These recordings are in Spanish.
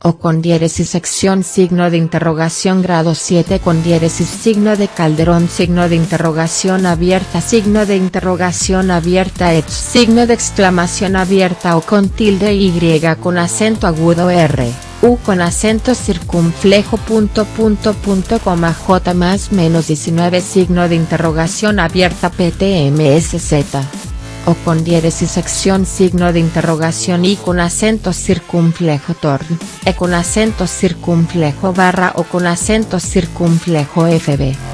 o con diéresis sección signo de interrogación grado 7 con diéresis signo de Calderón signo de interrogación abierta signo de interrogación abierta et signo de exclamación abierta o con tilde y con acento agudo r, u con acento circunflejo punto punto punto coma j más menos 19 signo de interrogación abierta ptmsz o con diéresis sección signo de interrogación y con acento circunflejo torn, e con acento circunflejo barra o con acento circunflejo fb.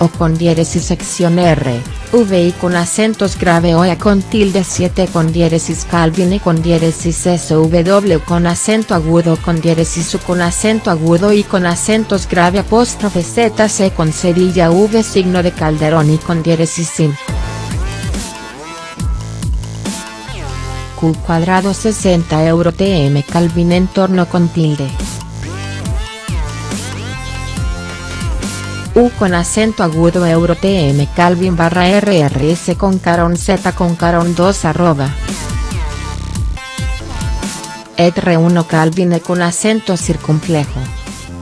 O con diéresis sección R, V y con acentos grave o E con tilde 7 con diéresis Calvin y con diéresis SW con acento agudo con diéresis U con acento agudo y con acentos grave apóstrofe ZC con cerilla V signo de Calderón y con diéresis SIM. Q cuadrado 60 euro TM Calvin en torno con tilde. U con acento agudo euro tm calvin barra rrs con caron z con caron 2 arroba. ETR1 calvin e con acento circunflejo.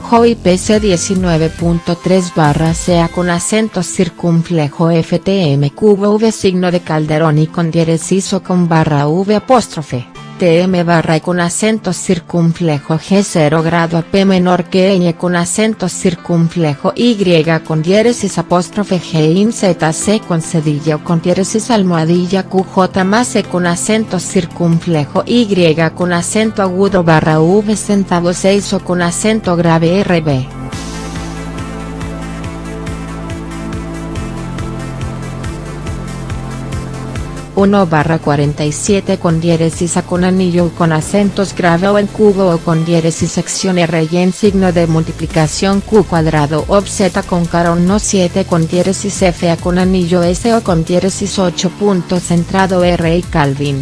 JOI PC 19.3 barra sea con acento circunflejo FTM cubo V signo de Calderón y con diéresis con barra V apóstrofe. TM barra con acento circunflejo G0 grado AP menor que ñ con acento circunflejo Y con diéresis apóstrofe G in ZC con cedilla o con diéresis almohadilla QJ más E con acento circunflejo Y con acento agudo barra V centavo 6 o con acento grave RB. 1 barra 47 con diéresis A con anillo con acentos grave o en cubo o con diéresis sección R y en signo de multiplicación Q cuadrado o Z con carón no 7 con diéresis F A con anillo S o con diéresis 8 punto centrado R y Calvin.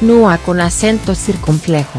NUA con acento circunflejo.